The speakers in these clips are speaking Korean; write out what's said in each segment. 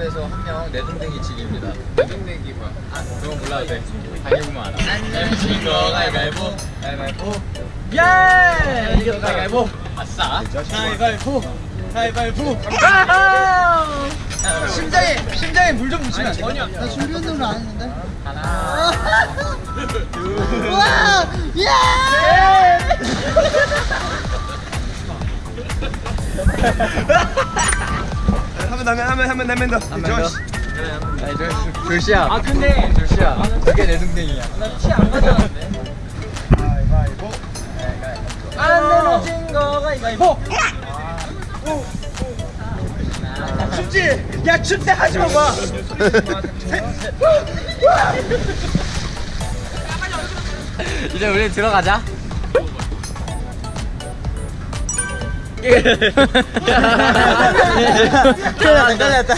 가위바위보에서 한 명 내동댕이 치기입니다. 내동댕이 뭐야? 아, 그건 몰라도 돼. 달리고만 알아. 안녕하신 거 가위바위보. 가위바위보. 예! 이거 가위바위보. 아싸. 가위바위보. 가위바위보. 심장에 심장에 물 좀 묻히면? 전혀. 나 준비 운동을 안 했는데. 하나. 와! 예! 한번 더, 한번 한번 한번 더. 한번 더. 아니 저 조시야. 아 근데 조시야. 그게 내 동생이야. 나 티 안 가져왔는데. 가위바위보. 안 내려진 거 가위바위보. 춥지? 야 춥대 하지 마 봐. 이제 우리 들어가자. 떨렸다, 떨렸다.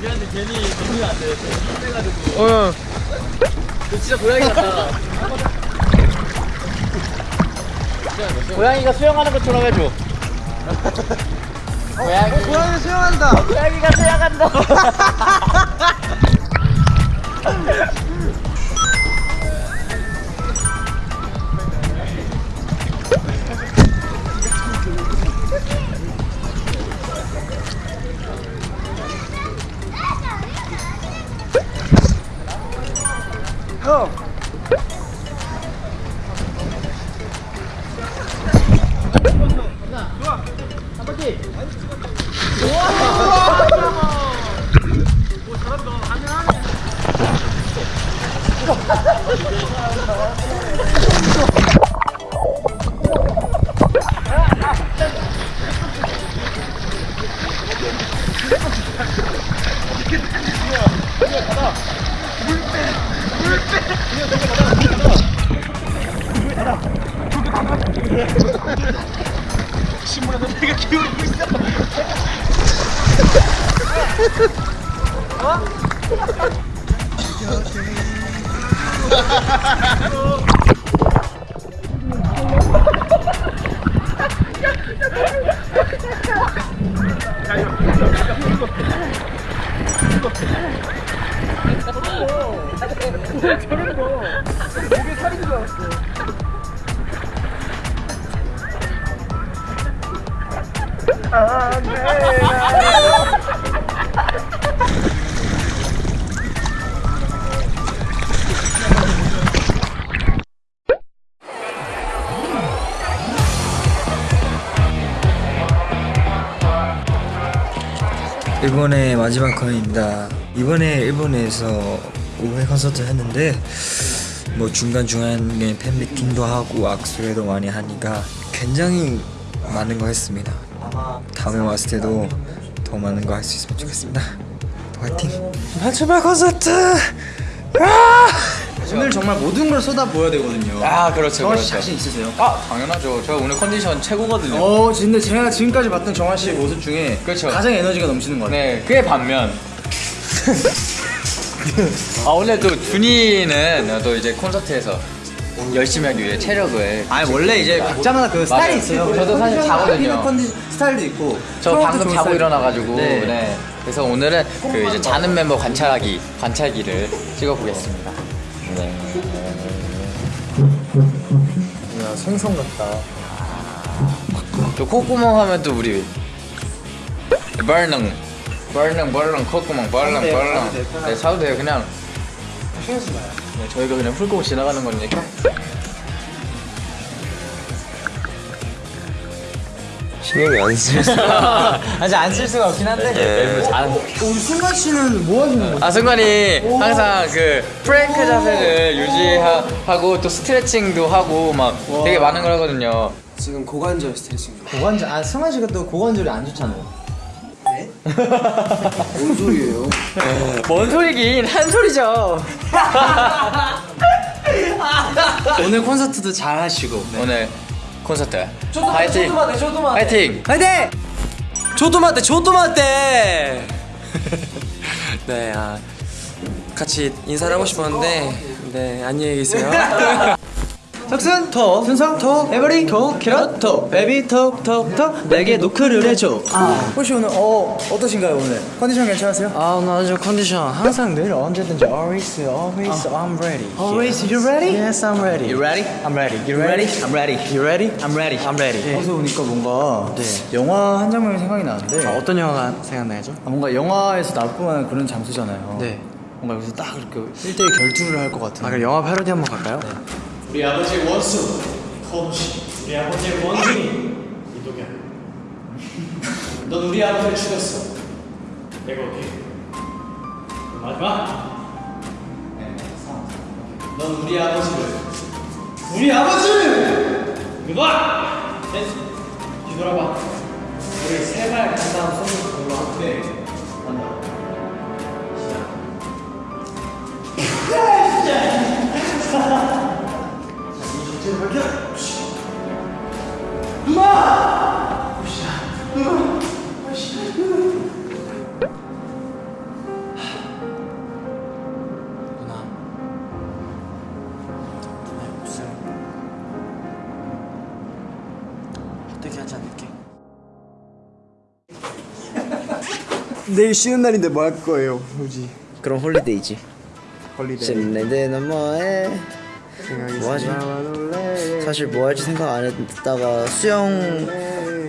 미안해 괜히 너무 안 돼. 힘내가지고. 어. 너 진짜 고양이 같다. 고양이가 수영하는 것처럼 해줘. 고양이. 고양이 수영한다. 고양이가 수영한다. 형! 신문에서 내가 기울이고 있어. 저런 거 저런 거 목에 살인 줄 알았어 아, 네. 일본의 마지막 공연입니다. 이번에 일본에서 5회 콘서트 했는데 뭐 중간 중간에 팬 미팅도 하고 악수회도 많이 하니까 굉장히 많은 거 했습니다. 다음에 왔을 때도 더 많은 거 할 수 있으면 좋겠습니다. 화이팅! 마지막 콘서트! 아! 오늘 정말 모든 걸 쏟아 부어야 되거든요. 아 그렇죠 정환 씨 그렇죠. 자신 있으세요? 아 당연하죠. 저 오늘 컨디션 최고거든요. 어, 근데 제가 지금까지 봤던 정환 씨의 모습 중에 그렇죠. 가장 에너지가 넘치는 것 같아요. 네, 그의 반면. 아 오늘 또 준이는 또 이제 콘서트에서 열심히 하기 위해 체력을. 아니 원래 이제 각자마다 그 스타일이 있어요. 저도 사실 자거든요. 컨디 스타일도 있고. 저 방금 자고. 일어나가지고 네. 네. 그래서 오늘은 그 이제 자는 멤버 관찰하기 관찰기를 찍어보겠습니다. 네. 야 생선 같다. 또 콧구멍 하면 또 우리 벌렁 벌렁 벌렁 콧구멍 사도 돼요, 네 사도 돼요 그냥 네, 저희가 그냥 훑고 지나가는 거니까 신경이 안 쓰였어. 아직 안 쓸 수가 없긴 한데 네. 안. 우리 승관 씨는 뭐 하시는 거예요? 아 승관이 항상 그 프랭크 자세를 유지하고 또 스트레칭도 하고 막 되게 많은 걸 하거든요 지금 고관절 스트레칭. 고관절, 아 승관 씨가 또 고관절이 안 좋잖아요. 뭔 소리예요? 뭔 소리긴 한 소리죠 오늘 콘서트도 잘 하시고. 오늘 콘서트 파이팅 파이팅 화이팅! ちょっと待って ちょっと待って. 네, 아 같이 인사를 하고 싶었는데 네 안녕히 계세요. 석순 톡 순성 톡 every 톡 캐럿 톡 baby 톡톡톡 내게 노크를 해줘. 아. 혹시 오늘 어 어떠신가요 오늘? 컨디션 괜찮으세요? 아 오늘 아주 컨디션. 항상 늘 언제든지 always always I'm ready. Always you ready? Yes I'm ready. You ready? I'm ready. You ready? I'm ready. You ready? I'm ready. I'm ready. 어서 오니까 뭔가 영화 한 장면이 생각이 나는데. 어떤 영화가 생각나죠? 아, 뭔가 영화에서 나올 만한 그런 장소잖아요. 네. 뭔가 여기서 딱 이렇게 1대1 결투를 할 것 같은. 아 그럼 영화 패러디 한번 갈까요? 우리 아버지의 원수 거무시 우리 아버지의 원숭이 이도겸 넌 우리 아버지를 죽였어. 내가 어디 마지막? 넌 우리 아버지를. 우리 아버지를! 이거봐 뒤돌아봐. 우리 세발 간 다음 손을 걸로 한대 간다 누나! 누나의 하지 않을게? 내일 쉬는 날인데 뭐 할 거예요 후지? 그럼 holiday지. holiday. 신내대는 뭐해 뭐하지? 사실 뭐 할지 생각 안 했다가 수영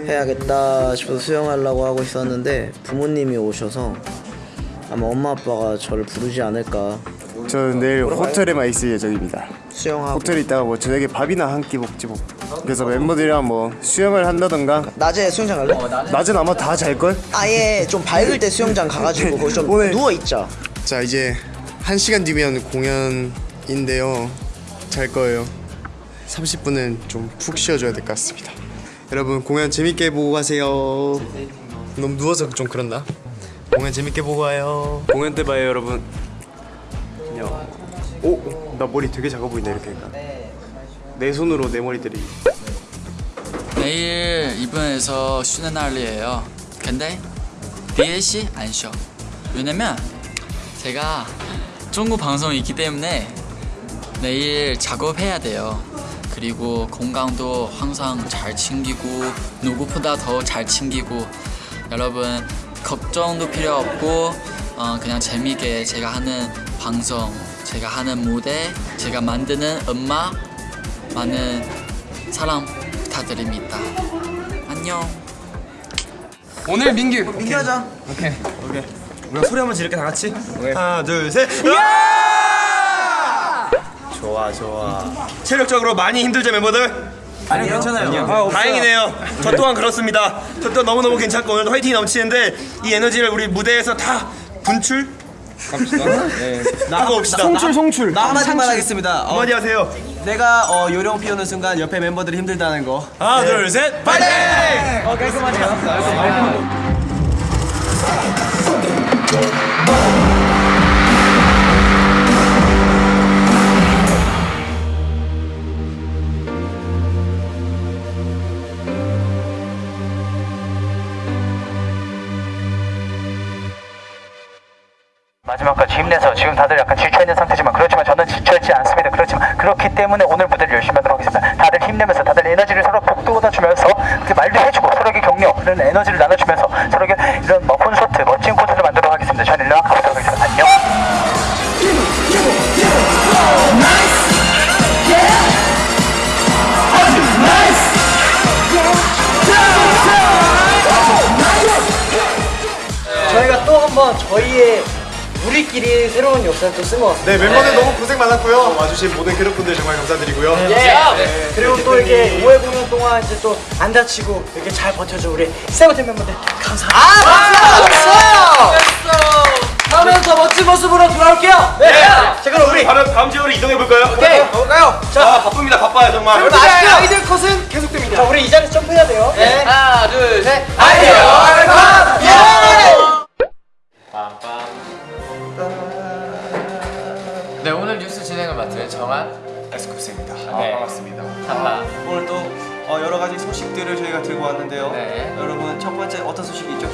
해야겠다 싶어서 수영하려고 하고 있었는데 부모님이 오셔서 아마 엄마 아빠가 저를 부르지 않을까 저는 내일 호텔에만 있을 예정입니다. 수영하고 호텔에 있다가 뭐 저녁에 밥이나 한 끼 먹지 뭐. 그래서 멤버들이랑 뭐 수영을 한다던가 낮에 수영장 갈래? 낮은 아마 다 잘 걸. 아예 좀 밝을 때 수영장 가가지고 거기 좀 오늘- 누워 있자. 자 이제 한 시간 뒤면 공연인데요. 잘 거예요. 30분은 좀 푹 쉬어줘야 될 것 같습니다. 여러분 공연 재밌게 보고 가세요. 너무 누워서 좀 그렇나? 공연 재밌게 보고 와요. 공연 때 봐요 여러분. 안녕. 오, 나 머리 되게 작아 보인다 이렇게 하니까. 내 손으로 내 머리 때리기. 내일 이번에서 쉬는 날이에요. 근데 DLC 안 쉬어. 왜냐면 제가 중국 방송이 있기 때문에 내일 작업해야 돼요. 그리고 건강도 항상 잘 챙기고 누구보다 더 잘 챙기고. 여러분 걱정도 필요 없고 어, 그냥 재미있게 제가 하는 방송, 제가 하는 무대, 제가 만드는 음악 많은 사랑 부탁드립니다. 안녕. 오늘 민규. 민규 하자. 우리가 소리 한번 지를게 다 같이. 하나 둘셋 좋아 좋아. 체력적으로 많이 힘들죠 멤버들? 아니 괜찮아요 다행이네요 저 또한 그렇습니다 저 또한 너무너무 괜찮고 오늘도 화이팅이 넘치는데 이 에너지를 우리 무대에서 다 분출? 갑시다 네. 하고 옵시다 송출 송출 나 한마디만 하겠습니다. 어, 한마디 하세요 내가 어, 요령 피우는 순간 옆에 멤버들이 힘들다는 거. 하나 둘셋 파이팅! 어 깔끔하네요 마지막 까지 힘내서 지금 다들 약간 지쳐있는 상태지만 그렇지만 저는 지쳐있지 않습니다. 그렇지만 그렇기 때문에 오늘 무대를 열심히 하도록 하겠습니다. 다들 힘내면서 다들 에너지를 서로 북돋아주면서 그렇게 말도 해주고 서로에게 격려 그런 에너지를 나눠주면서 서로에게 이런 뭐 콘서트 멋진 콘서트를 만들도록 하겠습니다. 저는 일로 가보도록 하겠습니다. 안녕. 저희가 또 한번 저희의 우리끼리 새로운 역사를 또 같습니다. 네 멤버들 너무 고생 많았고요. 와주신 모든 캐럿분들 정말 감사드리고요. 예. 그리고 또 이렇게 5회 공연 동안 이제 또 안 다치고 이렇게 잘 버텨줘 우리 세븐틴 멤버들 감사합니다. 아, 박수! 다음에는 더 멋진 모습으로 돌아올게요. 네. 자 그럼 우리 다음, 다음 지역으로 이동해 볼까요? 오케이 가볼까요? 자 아 바쁩니다 바빠요 정말 여러분 아시죠? 아이들 컷은 계속됩니다. 자 우리 이 자리에서 점프해야 돼요. 네. 하나 둘 셋 아이들 컷! 예! 에스쿱스입니다. 네. 반갑습니다. 하나 오늘 또 어, 여러 가지 소식들을 저희가 들고 왔는데요. 네. 여러분 첫 번째 어떤 소식이 있죠?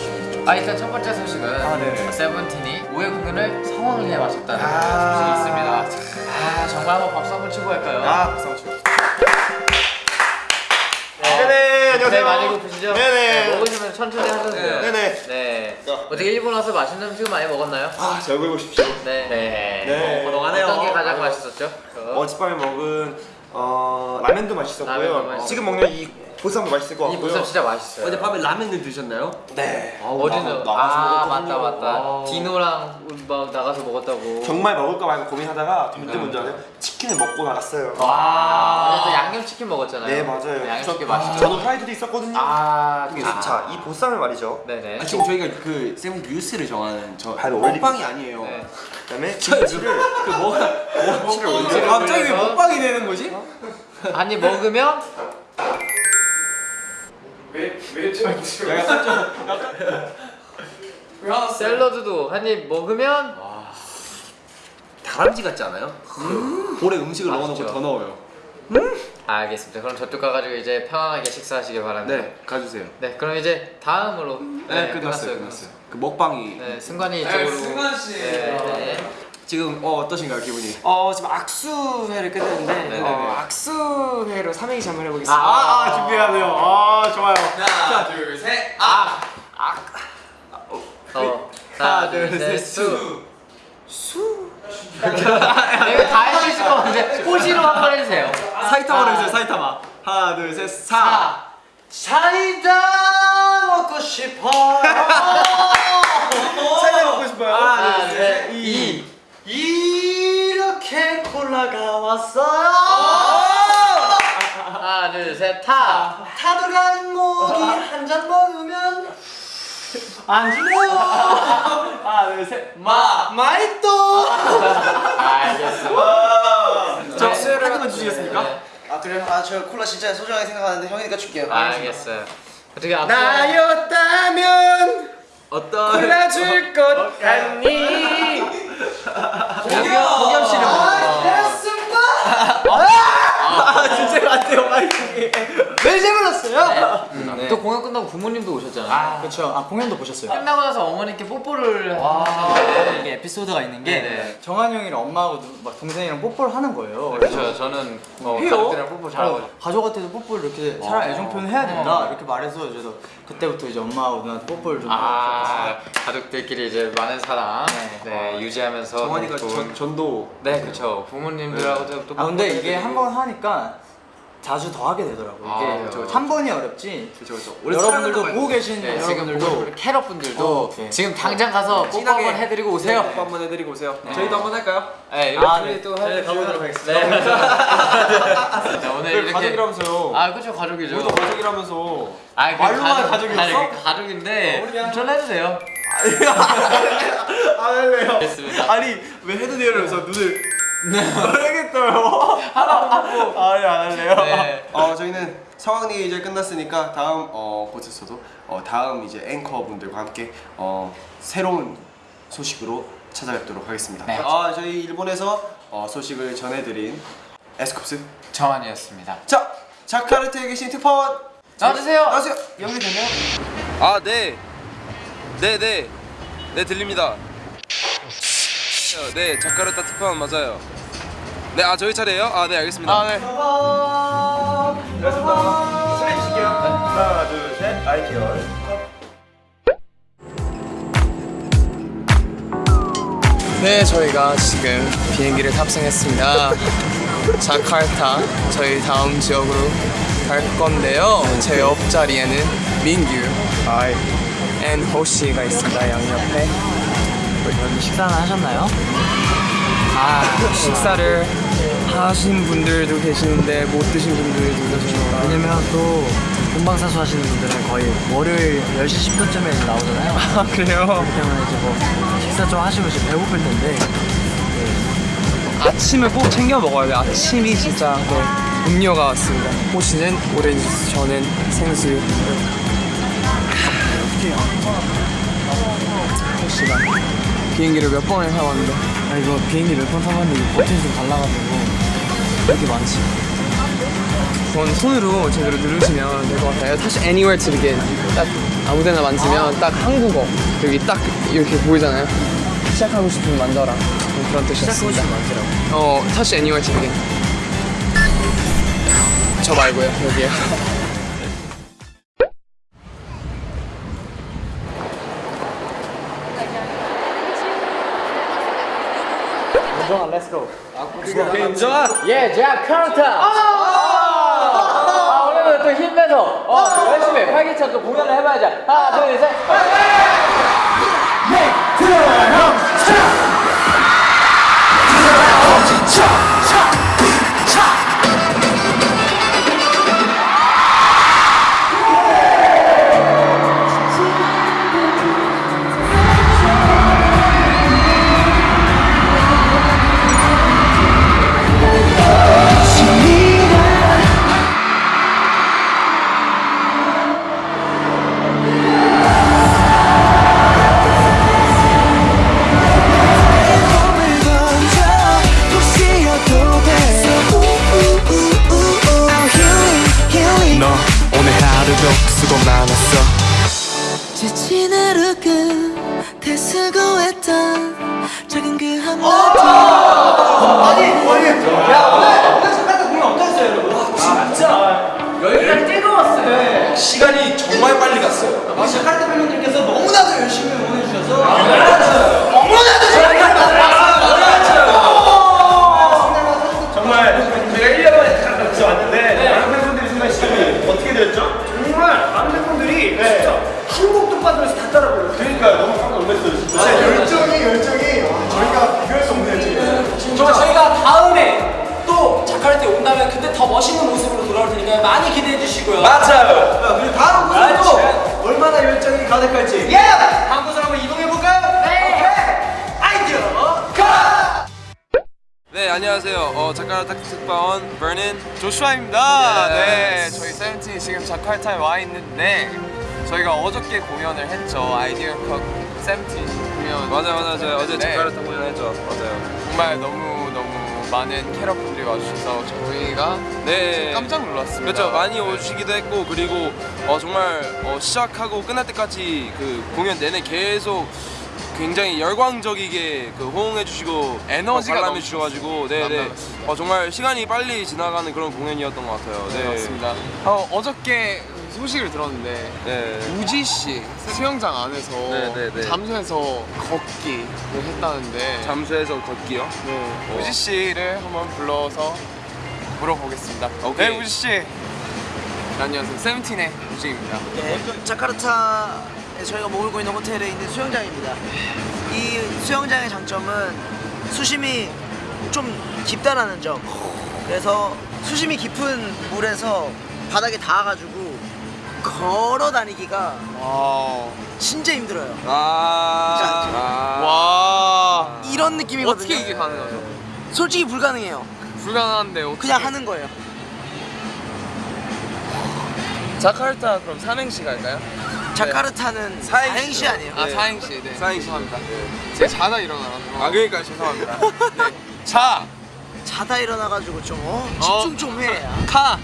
아 일단 첫 번째 소식은 아, 네. 세븐틴이 5회 공연을 성황리에 마쳤다는 아. 소식이 있습니다 아 정말 한번 박수 한번 치고 갈까요? 아, 박수 한번 치고. 가세요. 많이 고프시죠? 네네. 먹으시면 천천히 하셔도 돼요. 네네. 네. 어떻게 일본 와서 맛있는 음식 많이 먹었나요? 아, 잘 보고 싶죠. 네. 네. 네. 고동하네요. 어떤 게 가장 맛있었죠? 어젯밤에 먹은 어, 라면도 맛있었고요. 라면도 어, 맛있었고. 지금 먹는 이 보쌈도 맛있을 것이 같고요. 보쌈 진짜 맛있어요. 어젯밤에 라면을 드셨나요? 네. 어제는 나가서 아 먹었거든요. 맞다 맞다. 아. 디노랑 막 나가서 먹었다고. 정말 먹을까 말까 고민하다가 문제 문제 아세요? 치킨을 먹고 나갔어요. 와. 어제 또 양념 치킨 먹었잖아요. 네 맞아요. 양념치킨 저- 맛있죠. 저는 프라이드도 있었거든요. 아, 자, 이 보쌈을 말이죠. 네네. 아, 지금 저희가 그 세븐 뉴스를 정하는 저 바로. 먹방이 아니에요. 네. 그다음에 김치를 그 뭐가. 갑자기 왜 먹방이 되는 거지? 한입 먹으면 샐러드도 한 입 먹으면 다람쥐 같지 않아요? 볼에 음식을 넣어놓고. 더 넣어요. 알겠습니다. 그럼 저쪽 가가지고 이제 편안하게 식사하시길 바랍니다. 네, 가주세요. 네, 그럼 이제 다음으로 네, 끝났어요, 끝났어요. 그 먹방이 네, 승관이 이쪽으로. 승관 씨. 네, 네. 지금 어, 어떠신가요 기분이? 어 지금 악수회를 끝냈는데 네네네. 어, 악수회로 삼행시 한번 해보겠습니다. 아, 아 준비하네요. 아 좋아요. 하나, 둘, 셋. 아, 아. 어, 하나, 둘, 셋. 수. 수. 내가 다 할 수 있을 것 같은데 호시로 한번 해주세요. 사이타마로 해주세요. 사이타마. 하나 둘 셋. 사. 사이다 먹고 싶어. 사이다 먹고 싶어요. 하나, 둘, 셋. 이. 이렇게 콜라가 왔어요. 하나, 둘, 셋. 타. 타들어간 목이 한잔 먹으면 안 주네요. 하나 둘 셋. 마. 마이또. 알겠어. 저 한입만 주시겠습니까? 네. 아 그래요? 아저 콜라 진짜 소중하게 생각하는데 형이니까 줄게요. 알겠어요. 어떻게 앞서 나였다면 어떤 골라줄 것 같니? 공겸 공겸 씨는 아, 진짜 같아요 마이크. 왜 재물었어요? 네. 또 공연 끝나고 부모님도 오셨잖아요. 그렇죠. 아 공연도 보셨어요. 끝나고 나서 어머니께 뽀뽀를 이게 에피소드가 있는 게 네네. 정한 형이랑 엄마하고 누- 막 동생이랑 뽀뽀를 하는 거예요. 그렇죠. 저는 뭐? 가족들이랑 뽀뽀 잘하고 어, 가족한테도 뽀뽀를 이렇게 사랑 애정 표현 해야 된다 이렇게 말해서 저도 그때부터 이제 엄마하고 누나한테 뽀뽀를 좀 아 가족들끼리 이제 많은 사랑 네, 네. 유지하면서 정환이가 좋은- 전, 전도 네 그렇죠 부모님들하고도 또아 근데 이게. 한 번 하니까 자주 더 하게 되더라고 아, 이게 그쵸, 그쵸. 한 번이 어렵지 그렇죠 그렇죠. 여러분들도 보고 계신 네, 지금 여러분들도 보고 캐럿 분들도 어, 네. 지금 당장 가서 뽀뽀 진하게 한번 해드리고 오세요. 뽀뽀 한번 해드리고 오세요. 저희도 한번 할까요? 네 이렇게 아, 네. 또 저희 해주시면 가보도록 하겠습니다. 네. 자, 오늘 이렇게 가족이라면서요. 아 그렇죠 가족이죠. 우리도 가족이라면서. 아, 그 말로만 가족- 가족이었어? 아니, 그 가족인데 전 해도 돼요. 안 할래요. 알겠습니다. 아니 왜 해도 돼요 이러면서 눈을 모르겠어요. 하라고. 아니 안 할래요. 네. 어 저희는 상황이 이제 끝났으니까 다음 어 곳에서도 어 다음 이제 앵커 분들과 함께 어 새로운 소식으로 찾아뵙도록 하겠습니다. 네. 아 저희 일본에서 어 소식을 전해드린 에스쿱스. 정한이었습니다. 자 자카르타에 계신 특파원 나와주세요. 나와주세요. 연결됐나요? 아, 네. 네, 네. 네, 들립니다. 네, 자카르타 특파원 맞아요. 네, 아, 저희 차례예요? 아, 네, 알겠습니다. 아 네. 알겠습니다. 슬레이 주실게요. 하나 둘 셋 아이티얼. 네, 저희가 지금 비행기를 탑승했습니다. 자카르타 저희 다음 지역으로 갈 건데요. 제 옆자리에는 민규, 아이, and 호시가 있습니다. 양옆에. 여러분 식사는 하셨나요? 아, 식사를 하신 분들도 계시는데 못 드신 분들도 계시니까. 왜냐면 또 본방사수 하시는 분들은 거의 월요일 10시 10분쯤에 나오잖아요 아, 그래요? 그렇기 때문에 이제 뭐 식사 좀 하시고 이제 배고플 텐데 아침을 꼭 챙겨 먹어야 돼요. 아침이 진짜 네, 음료가 왔습니다. 호시는 오렌지 저는 생수. 호시가 비행기를 몇 번을 타봤는데 아 이거 비행기 몇 번 타봤는데 버튼이 좀 달라가지고 왜 이렇게 많지? 그건 손으로 제대로 누르시면 될 것 같아요. 다시 anywhere to begin. 딱 아무데나 만지면 딱 한국어 여기 딱 이렇게 보이잖아요. 시작하고 싶으면 만져라. 그런 뜻이었습니다. 어, 다시 anywhere to begin. 저 말고요 여기요. 김정아 렛츠고 김정아? 예 자카르타 아 오늘은 또 힘내서 어 열심히 활기찬 또 공연을 해봐야죠. 하나 둘셋. 너 안녕하세요. 어 자카르타 특파원 버닌 조슈아입니다. 네, 저희 세븐틴이 지금 자카르타에 와 있는데 저희가 어저께 공연을 했죠. 아이디어 컷 세븐틴 공연. 맞아요 맞아요. 저희 어제 네. 자카르타 공연했죠. 맞아요. 정말 너무 너무 많은 캐럿분들이 와주셔서 저희가 네. 깜짝 놀랐습니다. 그렇죠 많이 오시기도 했고 그리고 어, 정말 어, 시작하고 끝날 때까지 그 공연 내내 계속 굉장히 열광적이게 그 호응해 주시고 에너지가 관람해 주셔가지고 네네. 어, 정말 시간이 빨리 지나가는 그런 공연이었던 것 같아요. 네, 맞습니다. 어, 어저께 소식을 들었는데 네. 우지 씨 수영장 안에서 네, 네, 네. 잠수해서 걷기를 했다는데 잠수해서 걷기요? 네. 어. 우지 씨를 한번 불러서 물어보겠습니다. 오케이. 네, 우지 씨. 네, 안녕하세요. 세븐틴의 우지입니다. 네, 자카르타에 저희가 머물고 있는 호텔에 있는 수영장입니다. 이 수영장의 장점은 수심이 좀 깊다라는 점. 그래서 수심이 깊은 물에서 바닥에 닿아가지고 걸어 다니기가 진짜 힘들어요. 아. 와. 이런 느낌이거든요. 어떻게 이게 가능하죠? 솔직히 불가능해요. 불가능한데 어떻게? 그냥 하는 거예요. 자카르타 그럼 삼행시 갈까요? 자카르타는 사행시 아니에요? 아 사행시. 네. 사행시. 죄송합니다. 제가 자다 일어나서. 아 그러니까 죄송합니다. 네. 자. 자다 일어나가지고 좀 어? 집중 좀 해. 카.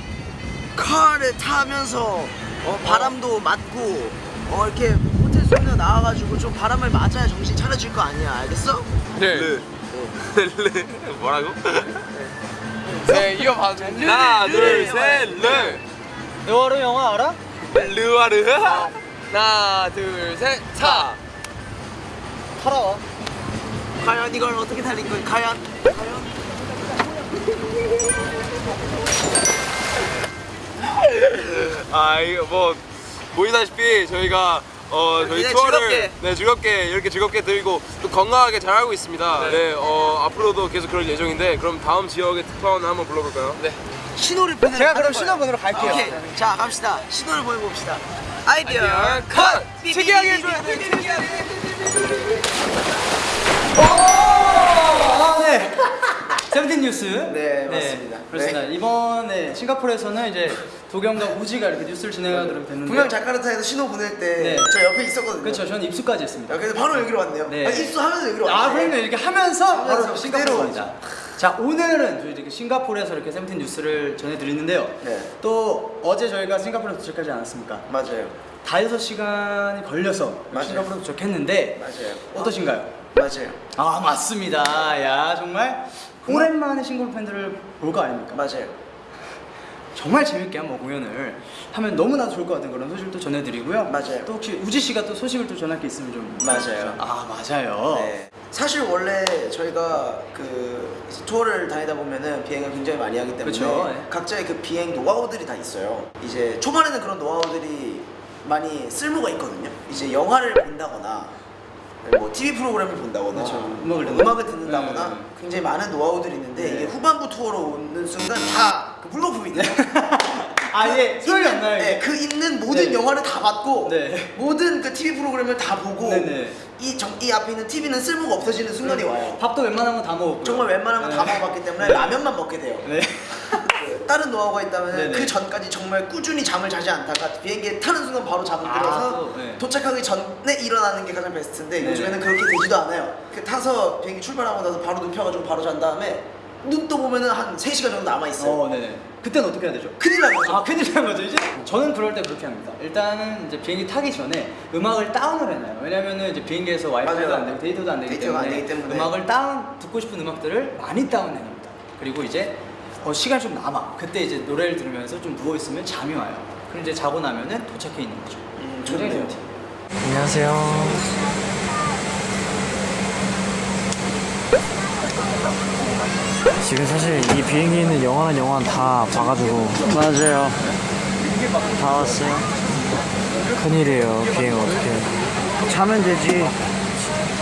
카를 타면서 어, 바람도 맞고 어, 이렇게 호텔 수영장 나와가지고 좀 바람을 맞아야 정신 차려질 거 아니야 알겠어? 네. 르. 뭐라고? 네 이거 봐줘. 하나 둘셋 르. 너와르 영화 알아? 르와르. 하나 둘셋 차. 타라와 과연 이걸 어떻게 달린 거야? 과연? 아 이거 뭐 보이다시피 저희가 어 저희 투어를 즐겁게. 네 즐겁게 이렇게 즐겁게 들고 또 건강하게 잘 하고 있습니다. 네, 어 앞으로도 계속 그럴 예정인데 그럼 다음 지역의 특파원 한번 불러볼까요? 네. 신호를 보내 제가 그럼 신호번호로 갈게요. 오케이 자 갑시다 신호를 보내봅시다 아이디어, 컷! 특이하게 해줘야 돼 특이하게 아, 네. 세븐틴 뉴스. 네, 맞습니다. 그렇습니다. 이번에 싱가포르에서는 이제 도경과 우지가 이렇게 뉴스를 진행하도록 됐는데. 분명 자카르타에서 신호 보낼 때 네. 저 옆에 있었거든요 그렇죠. 저는 입수까지 했습니다. 야, 그래서 바로 여기로 왔네요 네. 아, 입수하면서 여기로 아, 왔네 그럼요. 이렇게 하면서 바로 하면서 싱가포르 그대로 갑니다. 자, 오늘은 저희 이렇게 싱가포르에서 이렇게 세븐틴 뉴스를 전해드리는데요. 네. 또 어제 저희가 싱가포르에 도착하지 않았습니까? 맞아요 다 6시간이 걸려서 맞아요. 싱가포르에 도착했는데 맞아요 어떠신가요? 맞아요 아 맞습니다. 야 정말 오랜만에 싱가포르 팬들을 볼 거 아닙니까? 맞아요 정말 재밌게 한번 공연을 하면 너무나도 좋을 것 같은 그런 소식도 전해드리고요. 맞아요. 또 혹시 우지 씨가 또 소식을 또 전할 게 있으면 좀 맞아요. 아 맞아요. 네. 사실 원래 저희가 그 투어를 다니다 보면은 비행을 굉장히 많이 하기 때문에 그쵸, 네. 각자의 그 비행 노하우들이 다 있어요. 이제 초반에는 그런 노하우들이 많이 쓸모가 있거든요. 이제 영화를 본다거나 뭐 TV 프로그램을 본다거나 음악을 뭐 음악을 듣는다거나 굉장히 많은 노하우들이 있는데 이게 후반부 투어로 오는 순간 다그 물거품이 돼요. 아예 소용이 있는- 안 나요. 네, 그 있는 모든 네. 영화를 다 봤고 네. 모든 그 TV 프로그램을 다 보고 네네. 이, 정, 이 앞에 있는 TV는 쓸모가 없어지는 순간이 와요. 밥도 웬만한 건 다 먹었고. 정말 웬만하면 다 네. 먹어봤기 때문에 네. 라면만 먹게 돼요. 네. 그 다른 노하우가 있다면 네네. 그 전까지 정말 꾸준히 잠을 자지 않다가 비행기에 타는 순간 바로 잠을 아, 들어서 또, 네. 도착하기 전에 일어나는 게 가장 베스트인데 네네. 요즘에는 그렇게 되지도 않아요. 그 타서 비행기 출발하고 나서 바로 눕혀가지고 바로 잔 다음에 눈떠 보면은 한 3시간 정도 남아있어요. 어, 네네. 그때는 어떻게 해야 되죠? 큰일 난 거죠. 아, 큰일 난 거죠, 이제? 저는 그럴 때 그렇게 합니다. 일단은 이제 비행기 타기 전에 음악을 다운을 해놔요. 왜냐면은 이제 비행기에서 와이파이도. 안 되고 데이터도 안 되기 데이터가 때문에, 안 되기 때문에. 음악을 다운, 듣고 싶은 음악들을 많이 다운해놓습니다. 그리고 이제 어, 시간이 좀 남아. 그때 이제 노래를 들으면서 좀 누워있으면 잠이 와요. 그럼 이제 자고 나면은 도착해 있는 거죠. 굉장히 좋네요. 안녕하세요. 지금 사실 이 비행기에 있는 영화는 영화는 다 봐가지고 맞아요. 다 왔어요. 큰일이에요. 비행 어떻게? 자면 되지.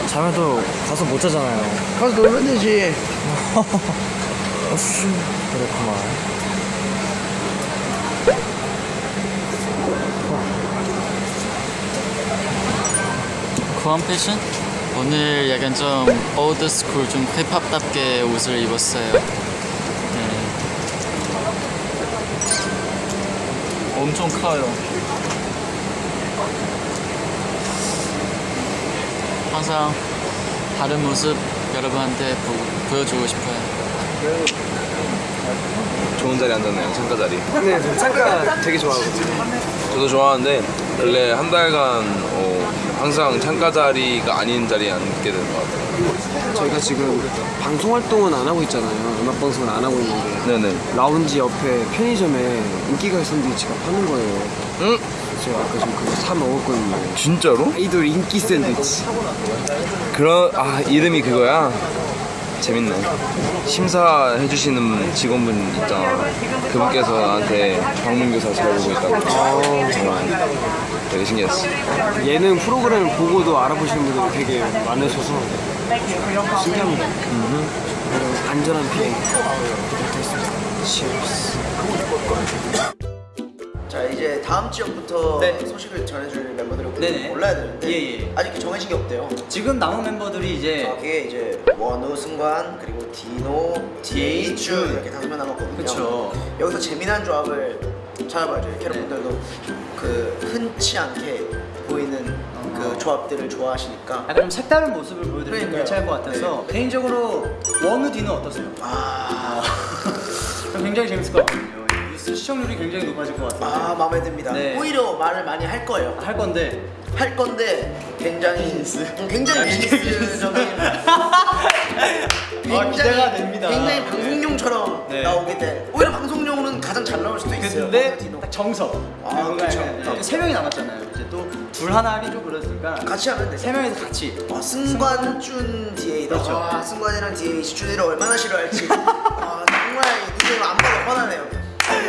자면 또 가서 못 자잖아요. 가서 놀면 되지. 그렇구만. 구한 패션? 오늘 약간 좀 old school 좀 힙합답게 옷을 입었어요. 네. 엄청 커요. 항상 다른 모습 여러분한테 보, 보여주고 싶어요. 좋은 자리 앉았네요 창가 자리 네, 저 창가 되게 좋아하거든요. 저도 좋아하는데 원래 한 달간 어, 항상 창가 자리가 아닌 자리에 앉게 되는 것 같아요 저희가 지금 방송 활동은 안 하고 있잖아요. 음악 방송은 안 하고 있는데 네네 라운지 옆에 편의점에 인기가요 샌드위치가 파는 거예요. 응? 제가 아까 좀 그거 사 먹었거든요. 진짜로? 아이돌 인기 샌드위치. 그런 아 이름이 그거야? 재밌네 심사해 주시는 직원분 있잖아 그분께서 나한테 방문교사 잘 보고 있다고 정말 되게 신기했어 예능 프로그램을 보고도 알아보시는 분들이 되게 많으셔서 신기합니다. 그리고 안전한 비행 부탁드리겠습니다. Cheers. 자 이제 다음 지역부터 네. 소식을 전해줄 멤버들을 네네. 몰라야 되는데 예, 예. 아직 정해진 게 없대요. 지금 남은 멤버들이 이제 거기에 이제 원우, 승관, 그리고 디노, 디에이, 준 이렇게 다섯 명 남았거든요. 그쵸. 여기서 재미난 조합을 찾아봐야죠. 캐럿분들도 그 흔치 않게 보이는 그 조합들을 좋아하시니까 약간 좀 색다른 모습을 보여드리면 그러니까요. 괜찮을 것 같아서 개인적으로 원우 디는 어떠세요? 아, 전 굉장히 재밌을 것 같거든요. 이 시청률이 굉장히 높아질 것 같아요. 아 마음에 듭니다. 네. 오히려 말을 많이 할 거예요. 할 건데 할 건데 굉장히 음, 굉장히 비즈니스적인 아, 기대가 됩니다. 굉장히 방송용처럼 네. 나오게 돼. 오히려 방송용으로는 가장 잘 나올 수도 있어요. 근데 딱 정석. 아, 그쵸. 약간 이제 세 명이 남았잖아요. 이제 또 둘 하나 하기 좀 그러니까 같이 하면 돼. 세 명이서 같이. 와, 승관, 준, 디에이다. 그렇죠. 와, 승관이랑 디에이, 준이를 얼마나 싫어할지. 아, 정말 눈에 안 봐도 뻔하네요.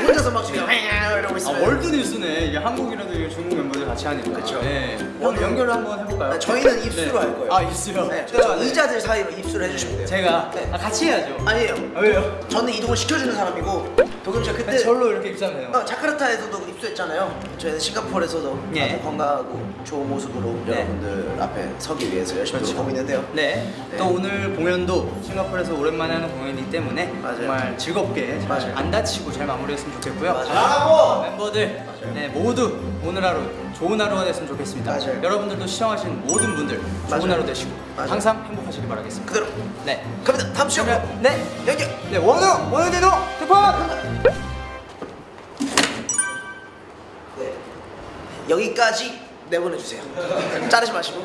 혼자서 막 지금 이러고 아, 있으면. 월드 뉴스네. 이게 한국이라도 이게 중국 멤버들 같이 하니까. 그쵸. 네. 오늘 연결을 한번 해볼까요? 아, 저희는 입수로 네. 할 거예요. 아 입수요? 네, 제가 저 네. 이자들 사이로 입수를 해주시면 돼요. 제가 네. 아, 같이 해야죠. 아니에요. 아, 왜요? 저는 이동을 시켜주는 사람이고 도겸 씨가 그때 절로 이렇게 돼요. 어, 자카르타에서도 입수했잖아요. 저희는 싱가포르에서도 예. 아주 건강하고 좋은 모습으로 네. 여러분들 앞에 서기 위해서 열심히 그렇죠. 있는데요. 네. 네. 또 오늘 공연도 싱가포르에서 오랜만에 하는 공연이기 때문에 맞아요. 정말 즐겁게 잘. 안 다치고 잘 마무리했으면 좋겠고요. 맞아요. 멤버들 네, 모두 오늘 하루 좋은 하루가 됐으면 좋겠습니다. 맞아요. 여러분들도 시청하신 모든 분들 좋은 맞아요. 하루 되시고 맞아요. 항상 행복하시길 바라겠습니다. 그대로 네. 갑니다. 다음 시간 네. 연결. 네, 원우! 원우 대노! 투폰! 네. 여기까지 내보내주세요. 자르지 마시고.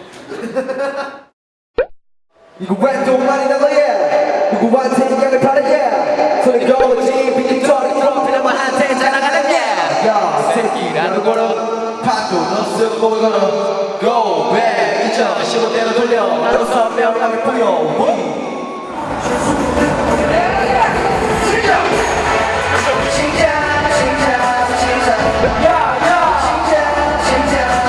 누구한테 말이 나가야 누구한테 인양을 바라야 없어 보이거나 Go back 액션 15대로 돌려 나도 선명하게 보여 여러분들도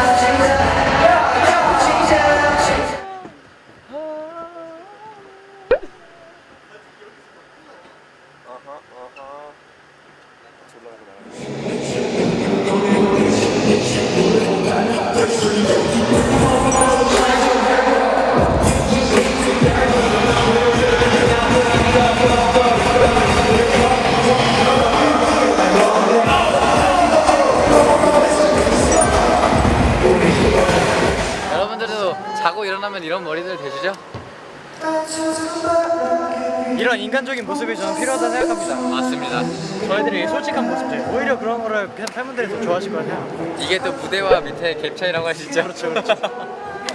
인간적인 모습이 저는 필요하다 생각합니다. 맞습니다. 저희들이 솔직한 모습들 오히려 그런 거를 그냥 팬분들이 더 좋아하실 것 같아요. 이게 또 무대와 밑에 갭 차이라고 하시죠? 그렇죠, 그렇죠.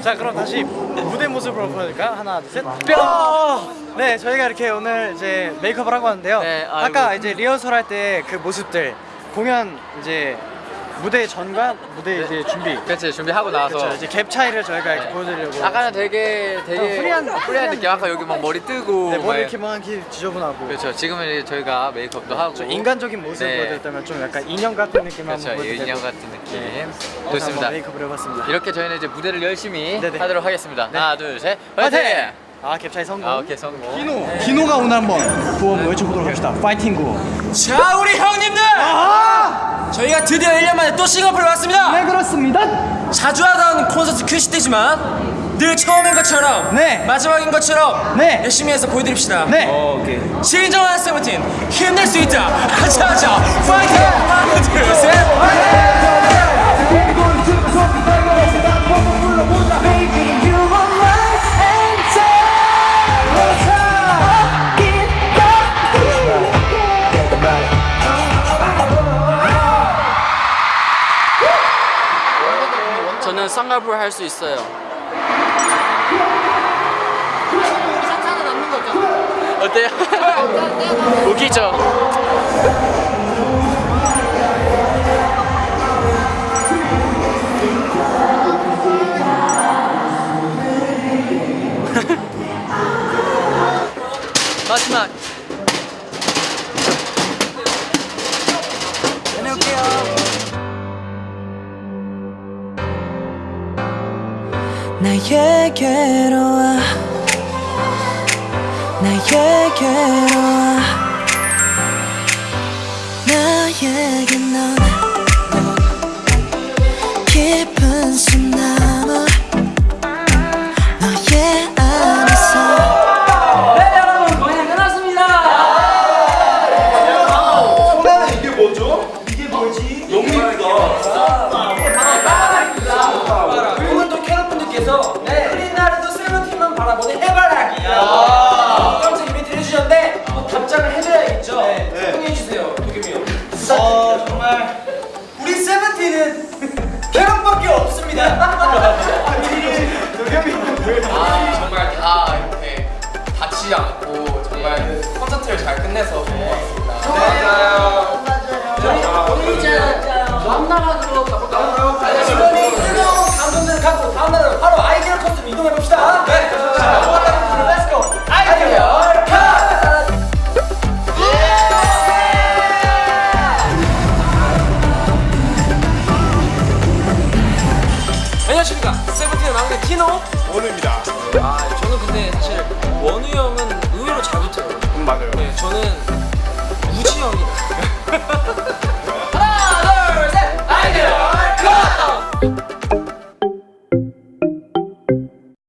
자 그럼 다시 무대 모습으로 보여드릴까요? 하나 둘셋 뿅! 네 저희가 이렇게 오늘 이제 메이크업을 하고 왔는데요 네. 아까 이제 리허설 할 때 그 모습들 공연 이제 무대 전과 무대 이제 준비. 그렇지 준비하고 나서. 그렇죠 이제 갭 차이를 저희가 이렇게 보여드리려고. 아까는 되게 되게 어, free한- free한 느낌. 아까 여기 막 머리 뜨고 네, 막 머리 이렇게 막 이렇게 지저분하고. 그렇죠. 지금은 이제 저희가 메이크업도 하고. 좀 인간적인 모습을 네. 보여드렸다면 좀 약간 인형 같은 느낌 그렇죠. 한번 보여드리고 인형 같은 느낌. 네. 좋습니다. 메이크업을 해봤습니다. 이렇게 저희는 이제 무대를 열심히 네네. 하도록 하겠습니다. 네. 하나 둘셋. 화이팅! 화이팅! 아 갭 차이 성공. 아 오케이 성공. 디노. 디노가 오늘 한번 구호 한번 외쳐보도록 합시다. 파이팅 구호 자 우리 형님들 저희가 드디어 1년 만에 또 싱가포르에 왔습니다. 네 그렇습니다. 자주 하던 콘서트 큐시트지만 늘 처음인 것처럼 네. 마지막인 것처럼 네. 열심히 해서 보여드립시다. 네. 오케이. 진정한 세븐틴 힘낼 수 있다. 하자하자 파이팅! 하나 둘셋 저는 쌍꺼풀 할수 있어요 어때요? 웃기죠? 나